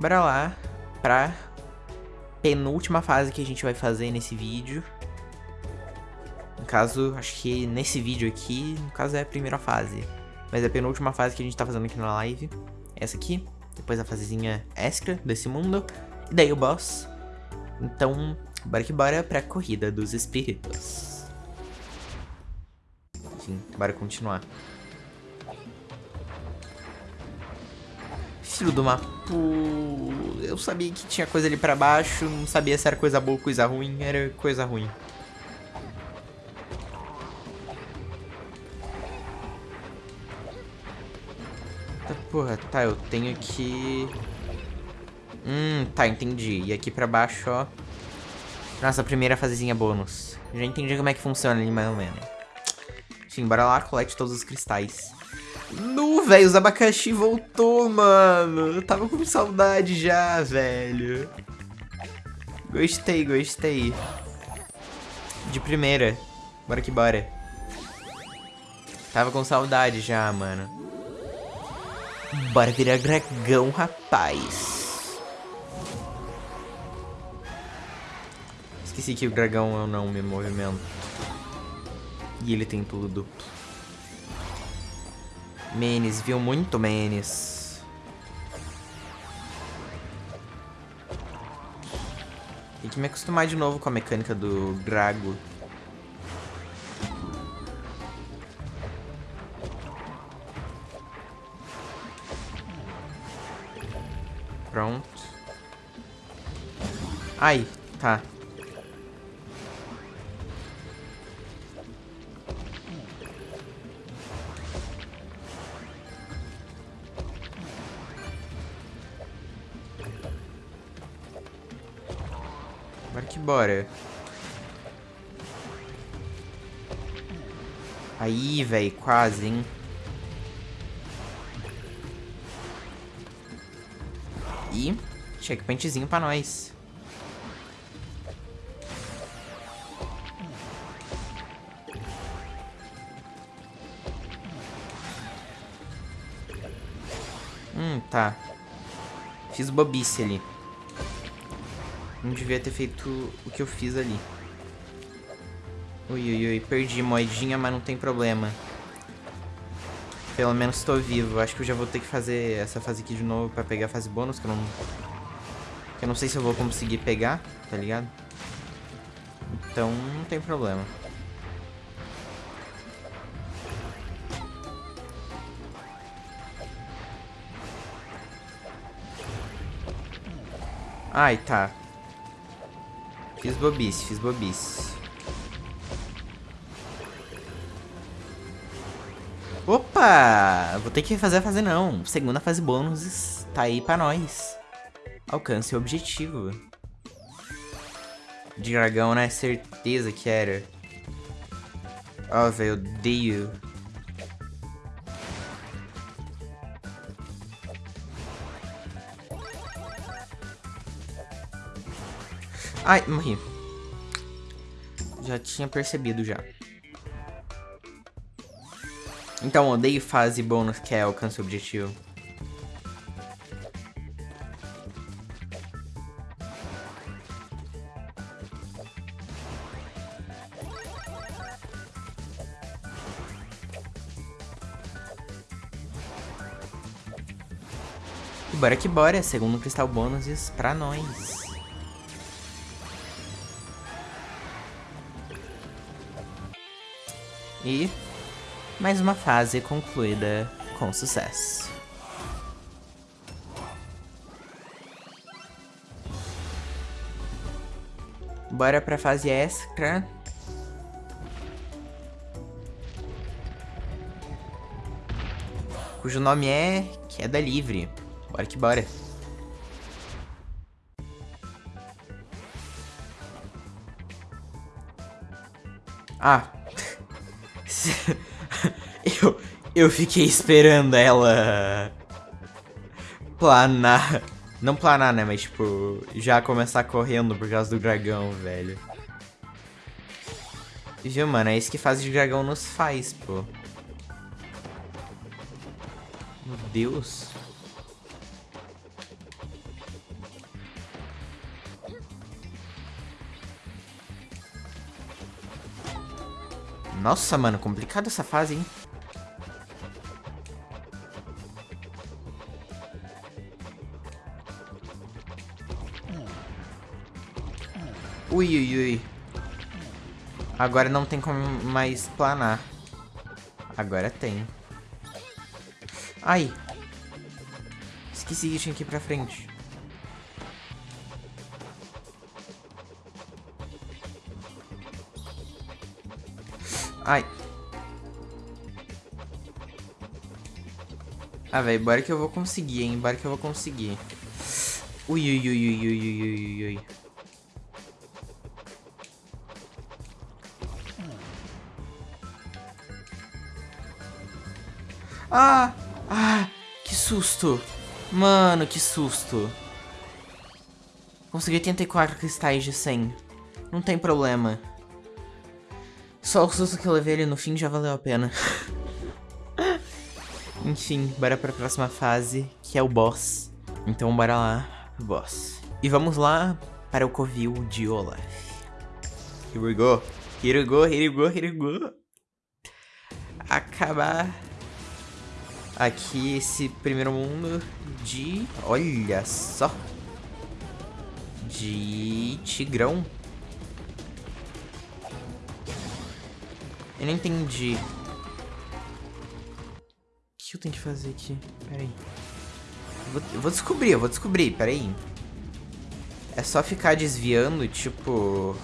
bora lá pra penúltima fase que a gente vai fazer nesse vídeo. No caso, acho que nesse vídeo aqui, no caso é a primeira fase. Mas é a penúltima fase que a gente tá fazendo aqui na live. Essa aqui. Depois a fasezinha extra desse mundo. E daí o boss. Então, bora que bora pra corrida dos espíritos. Enfim, bora continuar. Do Mapu. Eu sabia que tinha coisa ali pra baixo. Não sabia se era coisa boa ou coisa ruim. Era coisa ruim. Tá, porra, tá, eu tenho que... Hum, tá, entendi. E aqui pra baixo, ó. Nossa, primeira fasezinha bônus. Já entendi como é que funciona ali, mais ou menos. Enfim, bora lá, colete todos os cristais. Nu, velho, os abacaxi voltou, mano. Eu tava com saudade já, velho. Gostei, gostei. De primeira. Bora que bora. Tava com saudade já, mano. Bora virar dragão, rapaz. Esqueci que o dragão eu não me movimento. E ele tem tudo duplo. Menes, viu muito Menes. Tem que me acostumar de novo com a mecânica do Drago. Pronto. Ai, tá. Bora que bora. Aí, velho, quase, hein? E checkpointzinho pra nós. Hum, tá. Fiz bobice ali. Não devia ter feito o que eu fiz ali. Ui, ui, ui. Perdi moedinha, mas não tem problema. Pelo menos estou vivo. Acho que eu já vou ter que fazer essa fase aqui de novo pra pegar a fase bônus, que eu não... Que eu não sei se eu vou conseguir pegar, tá ligado? Então, não tem problema. Ai, tá. Fiz bobice, fiz bobice. Opa! Vou ter que fazer a fase não. Segunda fase bônus tá aí pra nós. Alcance o objetivo. De dragão, né? Certeza que era. Ó, oh, velho, odeio. Ai, morri. Já tinha percebido já. Então, odeio fase bônus que é alcance o objetivo. Bora que bora, segundo cristal bônus pra nós. E mais uma fase concluída com sucesso. Bora pra fase extra. Cujo nome é Queda Livre. Bora que bora. Ah, eu, eu fiquei esperando ela planar. Não planar, né? Mas, tipo, já começar correndo por causa do dragão, velho. Viu, mano? É isso que fase de dragão nos faz, pô. Meu Deus. Nossa, mano, complicada essa fase, hein? Ui, ui, ui. Agora não tem como mais planar. Agora tem. Ai. Esqueci que tinha que ir pra frente. Ai. Ah, velho, bora que eu vou conseguir, hein? Bora que eu vou conseguir. Ui, ui, ui, ui, ui, ui, ui, ui. Ah! Ah! Que susto! Mano, que susto! Consegui 84 cristais de 100. Não tem problema. Só o susto que eu levei ali no fim já valeu a pena. Enfim, bora pra próxima fase, que é o boss. Então bora lá pro boss. E vamos lá para o covil de Olaf. Here we go. Here we go, here we go, here we go. Acabar aqui esse primeiro mundo de... Olha só. De tigrão. Eu não entendi. O que eu tenho que fazer aqui? Pera aí. Eu vou, eu vou descobrir, eu vou descobrir, pera aí. É só ficar desviando, tipo...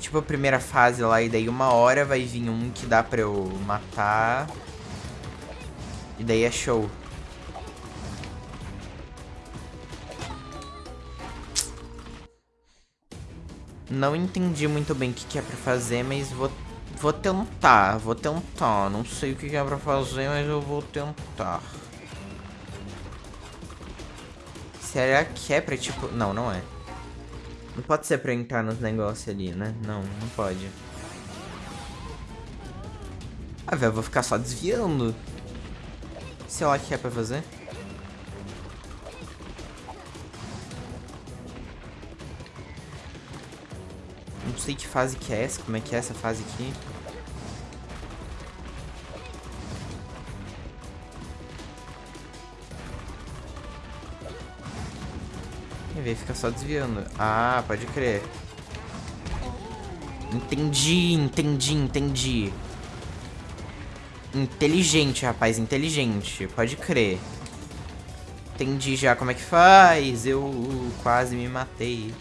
Tipo a primeira fase lá, e daí uma hora vai vir um que dá pra eu matar. E daí é show. Não entendi muito bem o que, que é pra fazer, mas vou, vou tentar, vou tentar. Não sei o que, que é pra fazer, mas eu vou tentar. Será que é pra, tipo... Não, não é. Não pode ser pra entrar nos negócios ali, né? Não, não pode. Ah, velho, eu vou ficar só desviando. Sei lá o que é pra fazer. Não sei que fase que é essa, como é que é essa fase aqui. Quer ver, fica só desviando. Ah, pode crer. Entendi, entendi, entendi. Inteligente, rapaz, inteligente. Pode crer. Entendi já como é que faz. Eu quase me matei.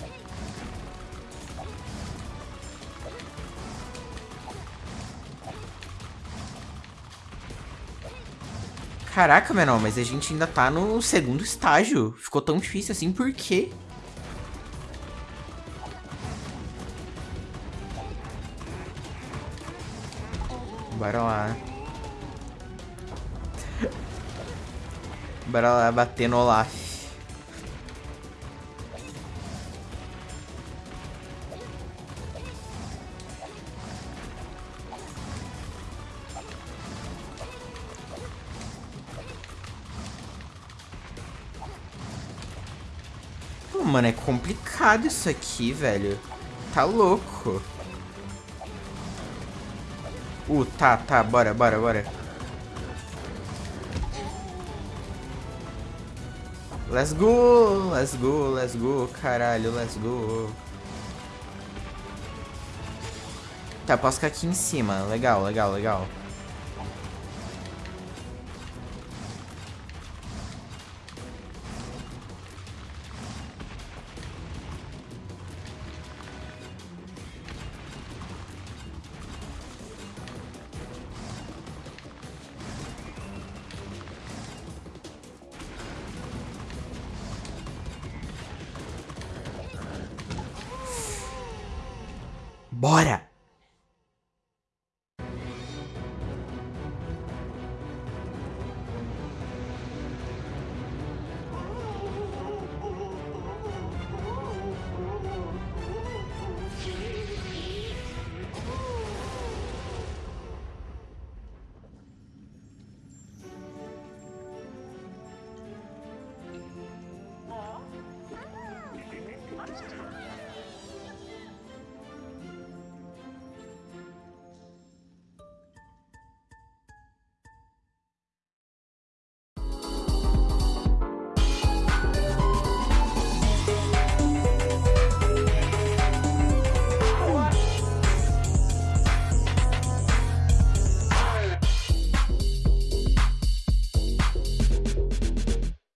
Caraca, menor, mas a gente ainda tá no segundo estágio. Ficou tão difícil assim, por quê? Bora lá. Bora lá bater no Olaf. Mano, é complicado isso aqui, velho. Tá louco. Uh, tá, tá, bora, bora, bora. Let's go, let's go, let's go, caralho, let's go. Tá, posso ficar aqui em cima. Legal, legal, legal. Bora!